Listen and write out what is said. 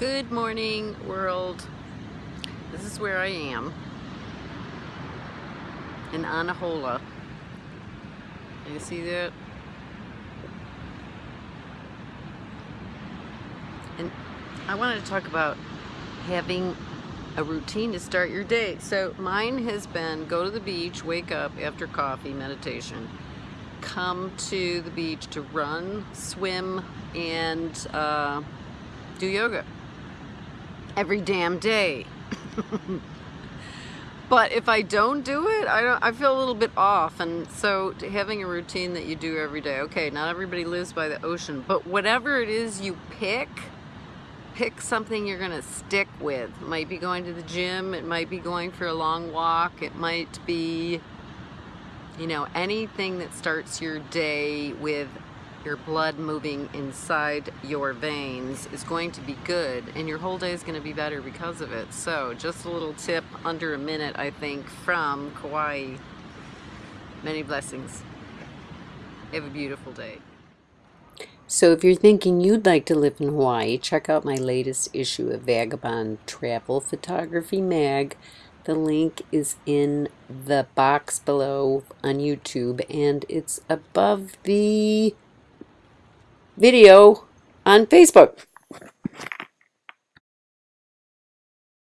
Good morning, world. This is where I am in Anahola. You see that? And I wanted to talk about having a routine to start your day. So mine has been go to the beach, wake up after coffee, meditation, come to the beach to run, swim, and uh, do yoga every damn day. but if I don't do it, I don't I feel a little bit off and so having a routine that you do every day. Okay, not everybody lives by the ocean, but whatever it is you pick, pick something you're going to stick with. It might be going to the gym, it might be going for a long walk, it might be you know, anything that starts your day with your blood moving inside your veins is going to be good and your whole day is going to be better because of it. So just a little tip under a minute I think from Kauai. Many blessings. Have a beautiful day. So if you're thinking you'd like to live in Hawaii, check out my latest issue of Vagabond Travel Photography Mag. The link is in the box below on YouTube and it's above the video on Facebook.